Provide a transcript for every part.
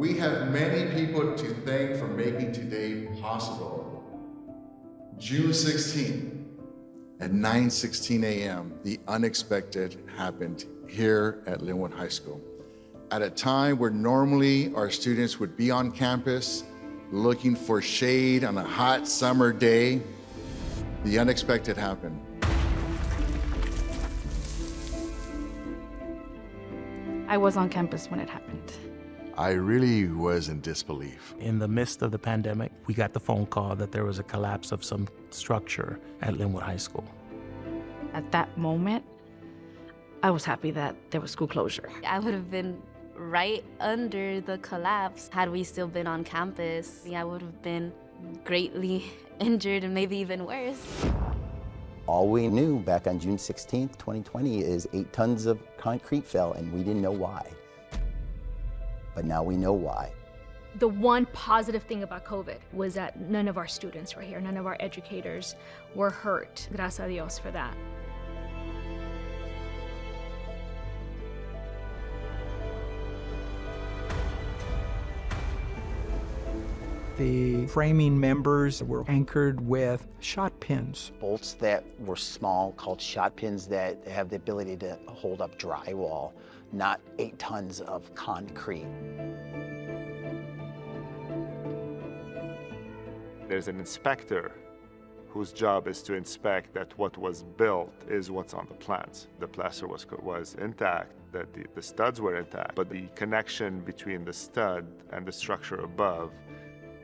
We have many people to thank for making today possible. June 16th at 9.16 a.m., the unexpected happened here at Lynwood High School. At a time where normally our students would be on campus looking for shade on a hot summer day, the unexpected happened. I was on campus when it happened. I really was in disbelief. In the midst of the pandemic, we got the phone call that there was a collapse of some structure at Lynwood High School. At that moment, I was happy that there was school closure. I would have been right under the collapse had we still been on campus. I would have been greatly injured and maybe even worse. All we knew back on June 16th, 2020 is eight tons of concrete fell and we didn't know why. But now we know why. The one positive thing about COVID was that none of our students were here, none of our educators were hurt. Gracias a Dios for that. The framing members were anchored with shot pins. Bolts that were small called shot pins that have the ability to hold up drywall, not eight tons of concrete. There's an inspector whose job is to inspect that what was built is what's on the plans. The plaster was, was intact, that the, the studs were intact, but the connection between the stud and the structure above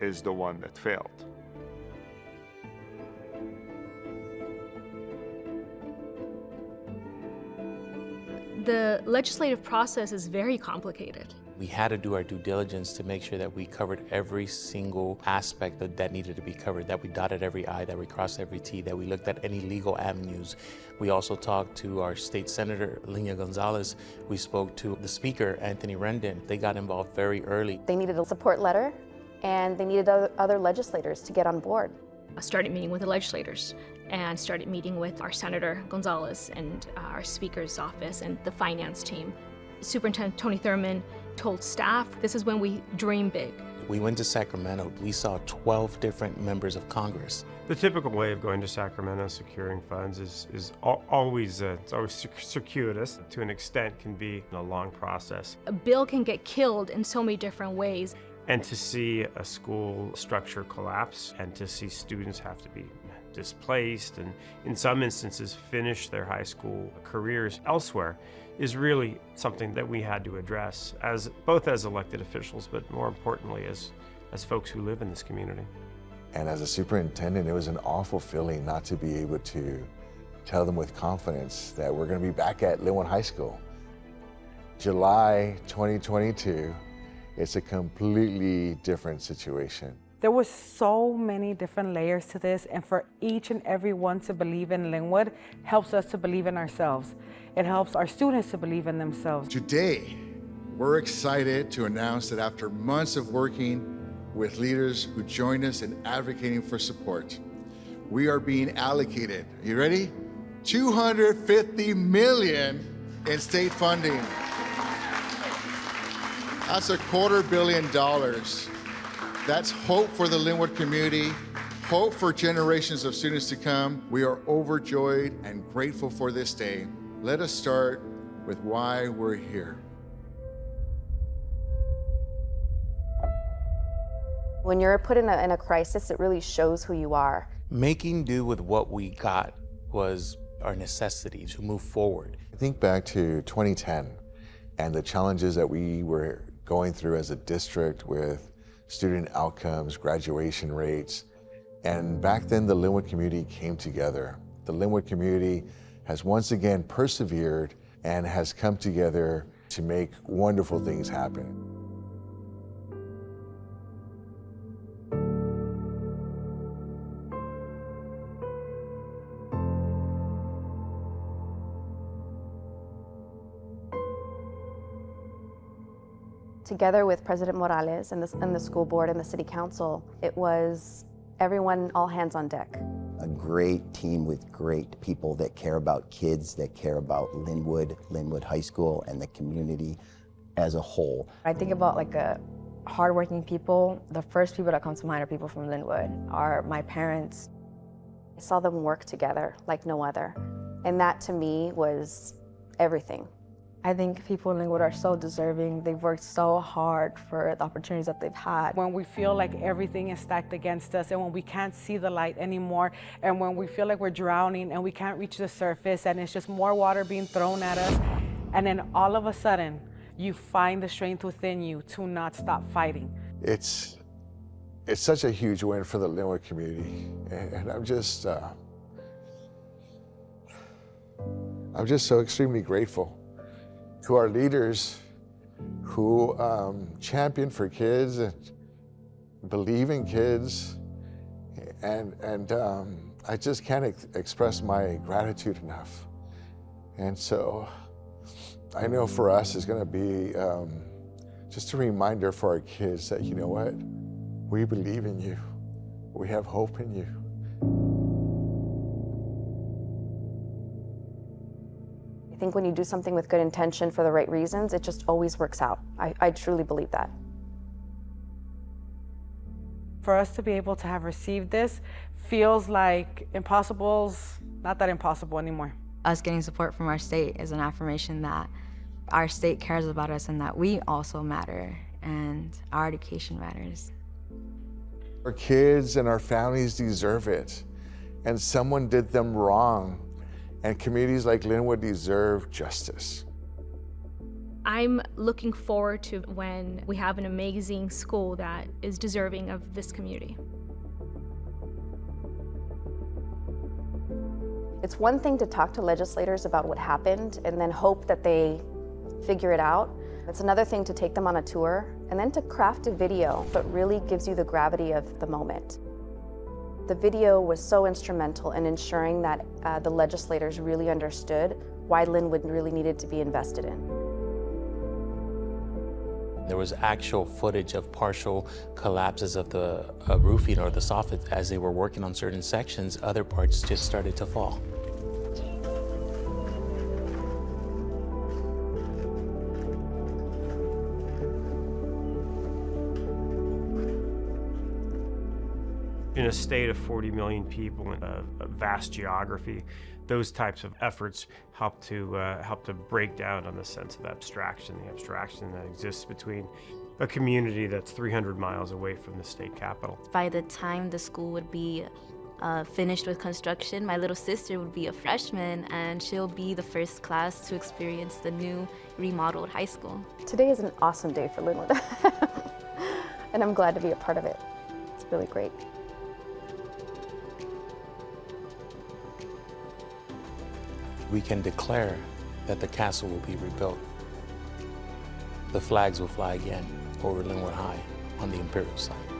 is the one that failed. The legislative process is very complicated. We had to do our due diligence to make sure that we covered every single aspect that, that needed to be covered, that we dotted every I, that we crossed every T, that we looked at any legal avenues. We also talked to our state senator, Lena Gonzalez. We spoke to the speaker, Anthony Rendon. They got involved very early. They needed a support letter and they needed other legislators to get on board. I started meeting with the legislators and started meeting with our Senator Gonzalez and our Speaker's office and the finance team. Superintendent Tony Thurmond told staff, this is when we dream big. We went to Sacramento. We saw 12 different members of Congress. The typical way of going to Sacramento securing funds is, is always, uh, it's always circuitous. To an extent, can be a long process. A bill can get killed in so many different ways. And to see a school structure collapse and to see students have to be displaced and in some instances finish their high school careers elsewhere is really something that we had to address as both as elected officials but more importantly as as folks who live in this community. And as a superintendent, it was an awful feeling not to be able to tell them with confidence that we're going to be back at Lynwood High School. July 2022, it's a completely different situation. There were so many different layers to this, and for each and every one to believe in Lynwood helps us to believe in ourselves. It helps our students to believe in themselves. Today, we're excited to announce that after months of working with leaders who joined us in advocating for support, we are being allocated, you ready? 250 million in state funding. That's a quarter billion dollars. That's hope for the Lynwood community, hope for generations of students to come. We are overjoyed and grateful for this day. Let us start with why we're here. When you're put in a, in a crisis, it really shows who you are. Making do with what we got was our necessity to move forward. I think back to 2010 and the challenges that we were going through as a district with student outcomes, graduation rates. And back then, the Lynwood community came together. The Lynwood community has once again persevered and has come together to make wonderful things happen. Together with President Morales and the, and the school board and the city council, it was everyone all hands on deck. A great team with great people that care about kids, that care about Lynwood, Lynwood High School, and the community as a whole. I think about like a hardworking people, the first people that come to mind are people from Lynwood, are my parents. I saw them work together like no other. And that to me was everything. I think people in Lynwood are so deserving. They've worked so hard for the opportunities that they've had. When we feel like everything is stacked against us and when we can't see the light anymore and when we feel like we're drowning and we can't reach the surface and it's just more water being thrown at us and then all of a sudden you find the strength within you to not stop fighting. It's, it's such a huge win for the Lynwood community and, and I'm just, uh, I'm just so extremely grateful to our leaders who um, champion for kids and believe in kids. And, and um, I just can't ex express my gratitude enough. And so I know for us it's going to be um, just a reminder for our kids that, you know what, we believe in you. We have hope in you. I think when you do something with good intention for the right reasons, it just always works out. I, I truly believe that. For us to be able to have received this feels like impossible's not that impossible anymore. Us getting support from our state is an affirmation that our state cares about us and that we also matter and our education matters. Our kids and our families deserve it. And someone did them wrong and communities like Lynwood deserve justice. I'm looking forward to when we have an amazing school that is deserving of this community. It's one thing to talk to legislators about what happened and then hope that they figure it out. It's another thing to take them on a tour and then to craft a video that really gives you the gravity of the moment. The video was so instrumental in ensuring that uh, the legislators really understood why Lynwood really needed to be invested in. There was actual footage of partial collapses of the uh, roofing or the soffit as they were working on certain sections. Other parts just started to fall. In a state of 40 million people in a, a vast geography, those types of efforts help to uh, help to break down on the sense of abstraction, the abstraction that exists between a community that's 300 miles away from the state capital. By the time the school would be uh, finished with construction, my little sister would be a freshman and she'll be the first class to experience the new remodeled high school. Today is an awesome day for Lynwood, and I'm glad to be a part of it. It's really great. We can declare that the castle will be rebuilt. The flags will fly again over Lynwood High on the Imperial side.